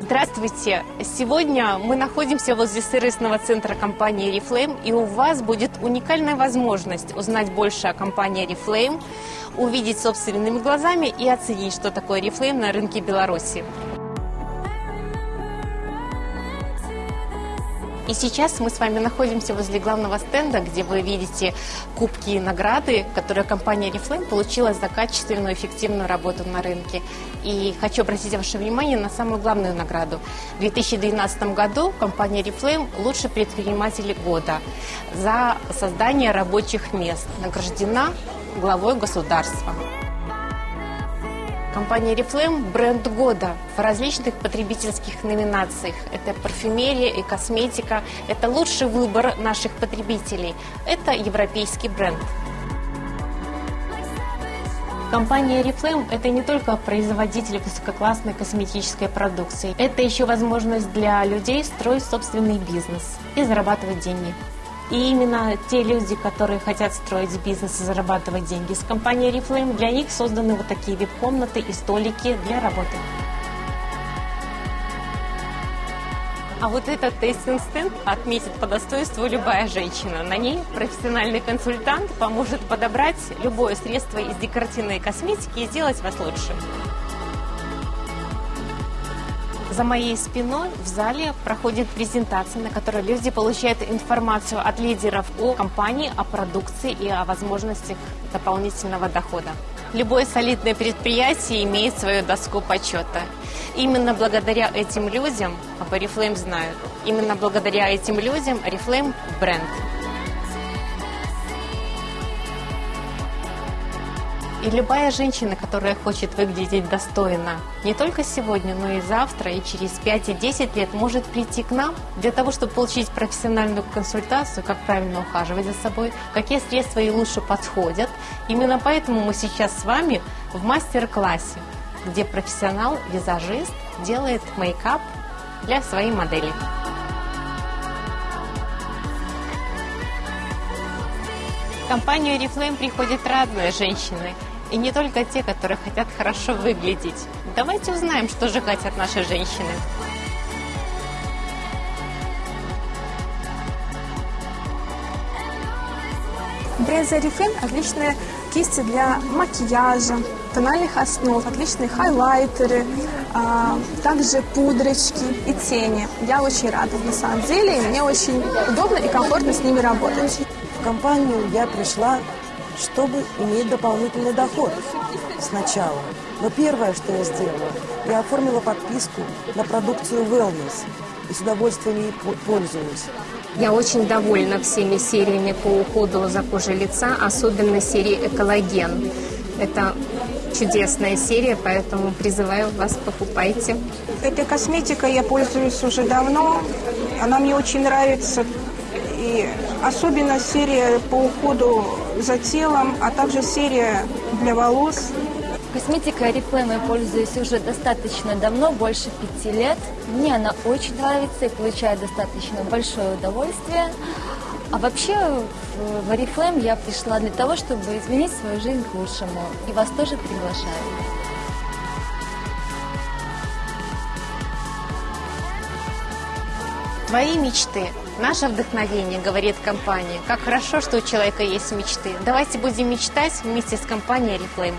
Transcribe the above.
Здравствуйте! Сегодня мы находимся возле сервисного центра компании Reflame, и у вас будет уникальная возможность узнать больше о компании Reflame, увидеть собственными глазами и оценить, что такое Reflame на рынке Беларуси. И сейчас мы с вами находимся возле главного стенда, где вы видите кубки и награды, которые компания Reflame получила за качественную, эффективную работу на рынке. И хочу обратить ваше внимание на самую главную награду. В 2012 году компания Reflame лучший предприниматель года за создание рабочих мест награждена главой государства. Компания Reflame – бренд года в различных потребительских номинациях. Это парфюмерия и косметика. Это лучший выбор наших потребителей. Это европейский бренд. Компания Reflame – это не только производитель высококлассной косметической продукции. Это еще возможность для людей строить собственный бизнес и зарабатывать деньги. И именно те люди, которые хотят строить бизнес и зарабатывать деньги с компанией Reflame, для них созданы вот такие вип-комнаты и столики для работы. А вот этот тестинг-стенд отметит по достоинству любая женщина. На ней профессиональный консультант поможет подобрать любое средство из декоративной косметики и сделать вас лучше. За моей спиной в зале проходит презентация, на которой люди получают информацию от лидеров о компании, о продукции и о возможностях дополнительного дохода. Любое солидное предприятие имеет свою доску почета. Именно благодаря этим людям об Oriflame знают. Именно благодаря этим людям Oriflame – бренд. И любая женщина, которая хочет выглядеть достойно, не только сегодня, но и завтра, и через 5 и 10 лет, может прийти к нам для того, чтобы получить профессиональную консультацию, как правильно ухаживать за собой, какие средства ей лучше подходят. Именно поэтому мы сейчас с вами в мастер-классе, где профессионал-визажист делает мейкап для своей модели. Компанию Reflame приходят разные женщины – и не только те, которые хотят хорошо выглядеть. Давайте узнаем, что же хотят наши женщины. Бренд Oriflame – отличные кисти для макияжа, тональных основ, отличные хайлайтеры, а, также пудрочки и тени. Я очень рада на самом деле, и мне очень удобно и комфортно с ними работать. В компанию я пришла чтобы иметь дополнительный доход сначала. Но первое, что я сделала, я оформила подписку на продукцию Wellness и с удовольствием ей пользуюсь. Я очень довольна всеми сериями по уходу за кожей лица, особенно серией «Экологен». Это чудесная серия, поэтому призываю вас, покупайте. Этой косметикой я пользуюсь уже давно. Она мне очень нравится. И особенно серия по уходу за телом, а также серия для волос. Косметикой Oriflame я пользуюсь уже достаточно давно, больше пяти лет. Мне она очень нравится и получаю достаточно большое удовольствие. А вообще в Oriflame я пришла для того, чтобы изменить свою жизнь к лучшему. И вас тоже приглашаю. Твои мечты Наше вдохновение, говорит компания. Как хорошо, что у человека есть мечты. Давайте будем мечтать вместе с компанией Reflame.